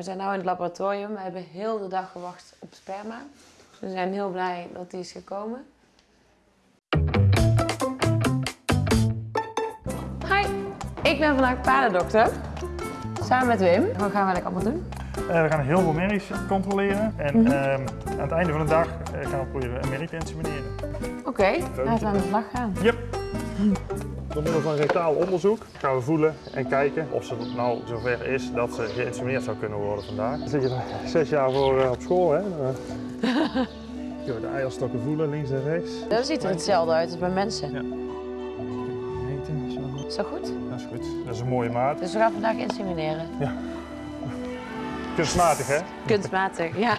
We zijn nu in het laboratorium. We hebben heel de dag gewacht op sperma. We zijn heel blij dat die is gekomen. Hi, ik ben vandaag paardendokter. Samen met Wim. Wat gaan we eigenlijk allemaal doen? Eh, we gaan heel veel merries controleren en Mhm. ehm, aan het einde van de dag eh, gaan we proberen een merrie te insemineren. Oké, laten we aan de slag gaan. Yep. Door middel van rectaal onderzoek gaan we voelen en kijken of ze nou zover is dat ze geïnsemineerd zou kunnen worden vandaag. Dan zit je er zes jaar voor eh, op school, hè? Dan, eh, je de eierstokken voelen, links en rechts. Dat ziet er hetzelfde uit als bij mensen. Ja. Is dat goed? Dat is goed. Dat is een mooie maat. Dus we gaan vandaag insemineren. Kunstmatig, hè? Kunstmatig, ja.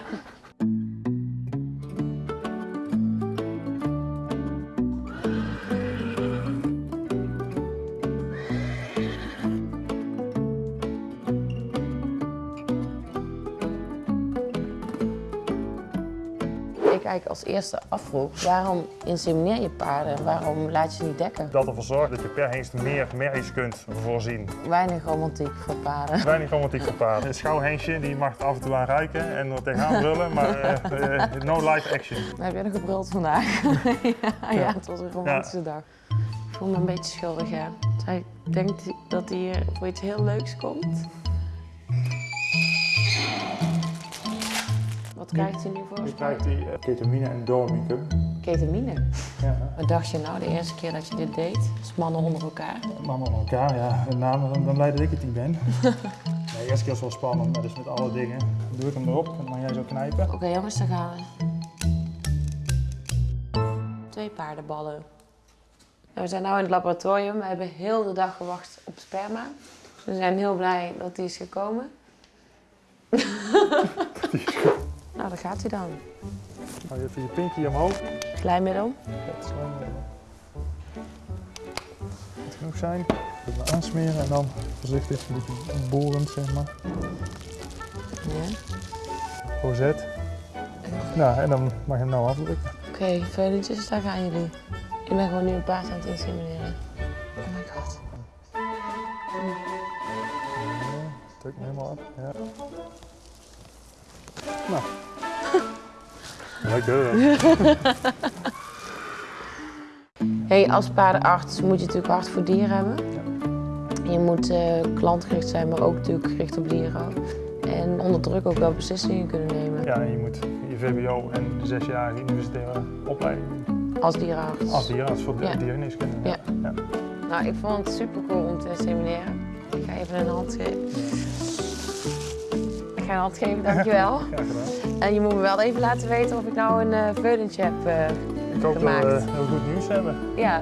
Ik eigenlijk als eerste afvroeg, waarom insemineer je paarden? Waarom laat je ze niet dekken? Dat ervoor zorgt dat je per hengst meer merries kunt voorzien. Weinig romantiek voor paarden. Weinig romantiek voor paarden. Een schouwhengstje die mag af en toe aan ruiken en er tegenaan brullen, maar eh, eh, no live action. Heb je nog gebruld vandaag? ja, ja, het was een romantische dag. Ik voel me een beetje schuldig, ja. Zij denkt dat hij hier voor iets heel leuks komt. Wat krijgt hij nu voor? Nu krijgt hij eh, ketamine en dormicum. Ketamine. Ja, Wat dacht je nou de eerste keer dat je dit deed? Als mannen onder elkaar? mannen aan elkaar, ja. Met name dan, dan blij dat ik het niet ben. nee, de eerste keer is wel spannend, maar dus met alle dingen. Dan doe ik hem erop, dan mag jij zo knijpen. Oké jongens, daar gaan we. Twee paardenballen. We zijn nu in het laboratorium. We hebben heel de dag gewacht op sperma. We zijn heel blij dat die is gekomen. nou, daar gaat hij dan. Hou je even je pinky omhoog. Glijmiddel. Dat zal moet genoeg zijn. Even aansmeren en dan voorzichtig een beetje borend, zeg maar. Ja. Rozet. Nou, en dan mag je hem nou afdrukken. Oké, veulentjes, daar gaan jullie. Ik ben gewoon nu een paard aan het insemineren. Oh my god. Ja, druk hem helemaal op. Ja. Nou. Lekker. Hey, als paardenarts moet je natuurlijk hart voor dieren hebben. Je moet eh, klantgericht zijn, maar ook natuurlijk gericht op dieren. En onder druk ook wel beslissingen kunnen nemen Ja, je moet je VBO en de zesjarige universitaire opleiding als dierenarts. Als dierenarts voor Ja. ja. diergeneeskunde. Ja. Nou, ik vond het super cool om te insemineren. Ik ga even een hand geven. Een hand geven, dankjewel. Graag gedaan. En je moet me wel even laten weten of ik nou een uh, veulentje heb. eh, Ik hoop dat Gemaakt. we heel goed nieuws hebben. ja,